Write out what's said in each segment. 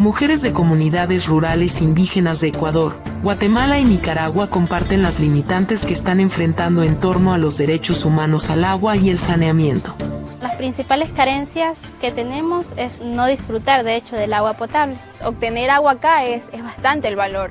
mujeres de comunidades rurales indígenas de Ecuador, Guatemala y Nicaragua comparten las limitantes que están enfrentando en torno a los derechos humanos al agua y el saneamiento. Las principales carencias que tenemos es no disfrutar de hecho del agua potable. Obtener agua acá es, es bastante el valor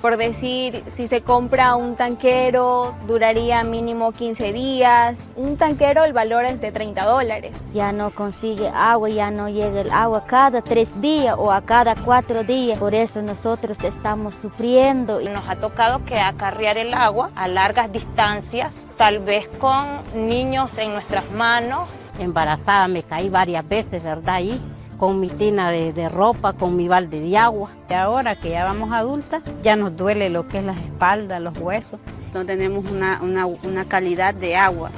por decir, si se compra un tanquero, duraría mínimo 15 días. Un tanquero, el valor es de 30 dólares. Ya no consigue agua, ya no llega el agua cada tres días o a cada cuatro días. Por eso nosotros estamos sufriendo. Nos ha tocado que acarrear el agua a largas distancias, tal vez con niños en nuestras manos. Embarazada me caí varias veces, ¿verdad? Ahí con mi tina de, ropa, con mi balde de agua. Y ahora que ya vamos adultas, ya nos duele lo que es la espalda, los huesos. No tenemos una, una, calidad de agua,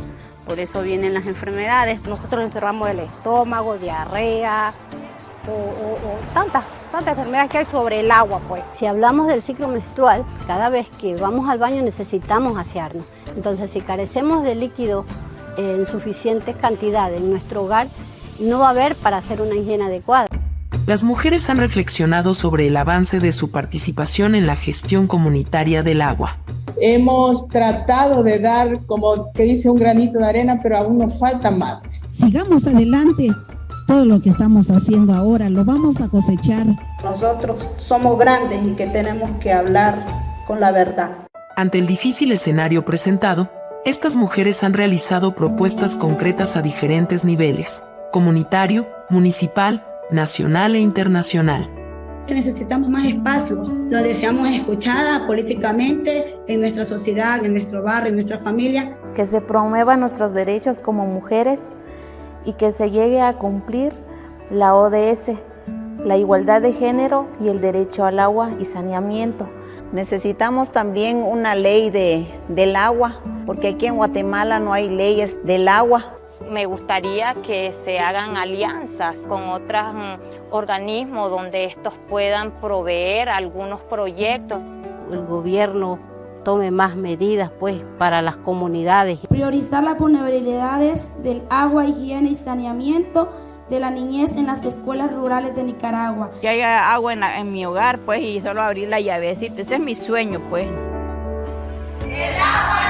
por eso vienen las enfermedades. Nosotros enfermamos el estómago, diarrea, o, tantas, tantas enfermedades que hay sobre el agua. Pues. Si hablamos del ciclo menstrual, cada vez que vamos al baño necesitamos asearnos. Entonces, si carecemos de líquido en suficientes cantidades en nuestro hogar, no va a haber para hacer una higiene adecuada. Las mujeres han reflexionado sobre el avance de su participación en la gestión comunitaria del agua. Hemos tratado de dar, como que dice, un granito de arena, pero aún nos falta más. Sigamos adelante. Todo lo que estamos haciendo ahora lo vamos a cosechar. Nosotros somos grandes y que tenemos que hablar con la verdad. Ante el difícil escenario presentado, estas mujeres han realizado propuestas concretas a diferentes niveles comunitario, municipal, nacional e internacional. Necesitamos más espacios donde seamos escuchadas políticamente en nuestra sociedad, en nuestro barrio, en nuestra familia. Que se promuevan nuestros derechos como mujeres y que se llegue a cumplir la ODS, la igualdad de género y el derecho al agua y saneamiento. Necesitamos también una ley de, del agua, porque aquí en Guatemala no hay leyes del agua me gustaría que se hagan alianzas con otros mm, organismos donde estos puedan proveer algunos proyectos. El gobierno tome más medidas pues para las comunidades. Priorizar las vulnerabilidades del agua, higiene y saneamiento de la niñez en las escuelas rurales de Nicaragua. Que haya agua en, en mi hogar pues y solo abrir la llavecita, ese es mi sueño pues. El agua